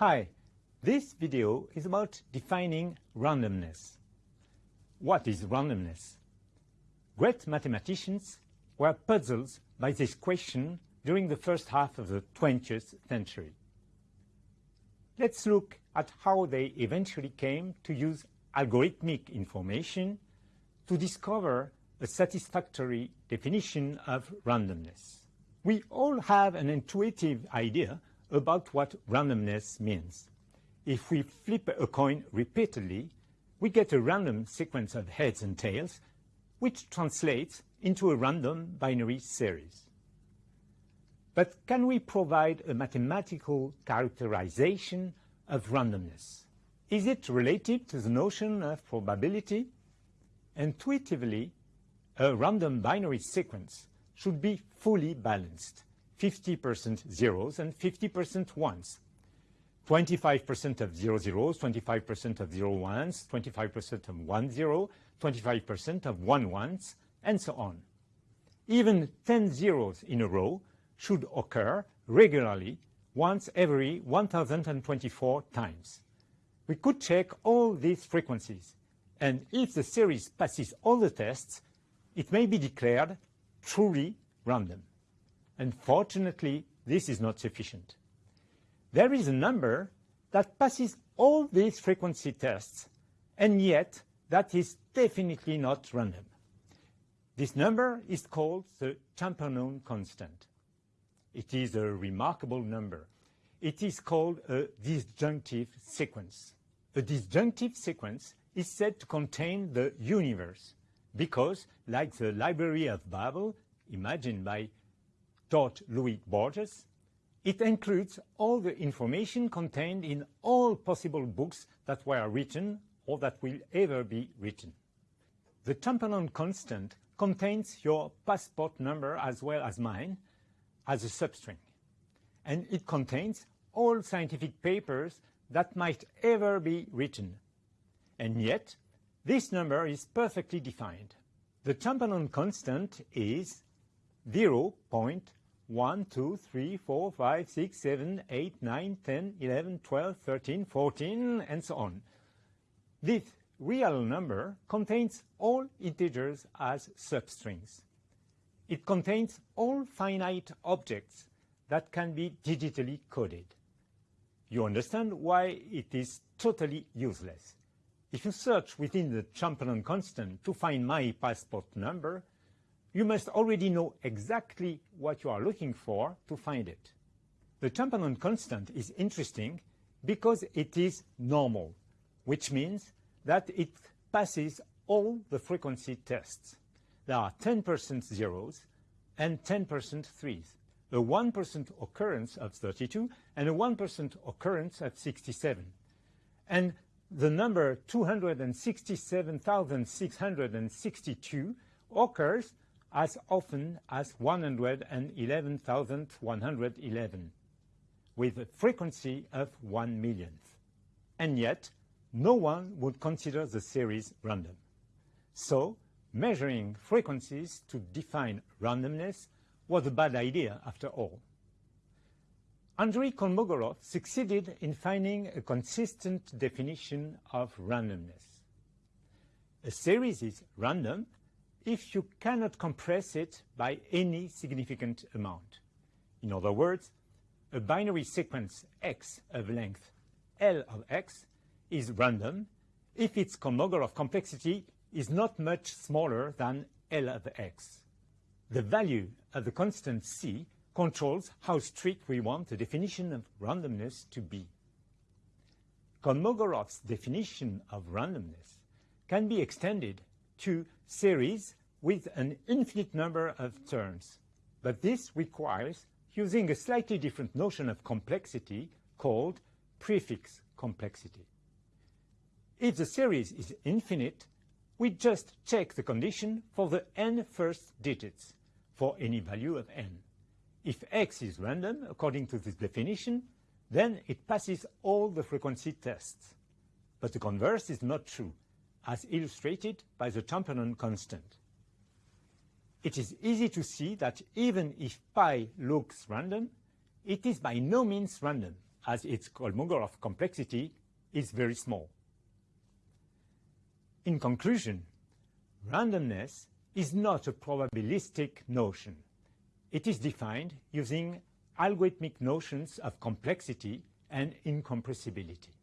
Hi, this video is about defining randomness. What is randomness? Great mathematicians were puzzled by this question during the first half of the 20th century. Let's look at how they eventually came to use algorithmic information to discover a satisfactory definition of randomness. We all have an intuitive idea about what randomness means. If we flip a coin repeatedly, we get a random sequence of heads and tails, which translates into a random binary series. But can we provide a mathematical characterization of randomness? Is it related to the notion of probability? Intuitively, a random binary sequence should be fully balanced, 50% zeros and 50% ones. 25% of zero zeros, 25% of zero ones, 25% of one zero, 25% of one ones, and so on. Even 10 zeros in a row should occur regularly once every 1024 times. We could check all these frequencies, and if the series passes all the tests, it may be declared truly random. Unfortunately, this is not sufficient. There is a number that passes all these frequency tests, and yet that is definitely not random. This number is called the Champernowne constant. It is a remarkable number. It is called a disjunctive sequence. A disjunctive sequence is said to contain the universe because, like the Library of Babel, imagined by Jorge Luis Borges, it includes all the information contained in all possible books that were written or that will ever be written. The Champernowne constant contains your passport number as well as mine as a substring, and it contains all scientific papers that might ever be written. And yet, this number is perfectly defined. The Champernowne constant is 0.1, 2, 3, 4, 5, 6, 7, 8, 9, 10, 11, 12, 13, 14, and so on. This real number contains all integers as substrings. It contains all finite objects that can be digitally coded. You understand why it is totally useless. If you search within the Champernowne constant to find my passport number, you must already know exactly what you are looking for to find it. The Champernowne constant is interesting because it is normal, which means that it passes all the frequency tests. There are 10% zeros and 10% threes, a 1% occurrence of 32 and a 1% occurrence of 67. And the number 267,662 occurs as often as 111,111, with a frequency of 1 millionth. And yet, no one would consider the series random. So, measuring frequencies to define randomness was a bad idea after all. Andrei Kolmogorov succeeded in finding a consistent definition of randomness. A series is random if you cannot compress it by any significant amount. In other words, a binary sequence x of length L of x is random if its Kolmogorov complexity is not much smaller than L of x. The value of the constant c controls how strict we want the definition of randomness to be. Kolmogorov's definition of randomness can be extended to series with an infinite number of terms, but this requires using a slightly different notion of complexity called prefix complexity. If the series is infinite, we just check the condition for the n first digits for any value of n. If x is random, according to this definition, then it passes all the frequency tests. But the converse is not true, as illustrated by the Champernowne constant. It is easy to see that even if pi looks random, it is by no means random, as its Kolmogorov complexity is very small. In conclusion, randomness is not a probabilistic notion. It is defined using algorithmic notions of complexity and incompressibility.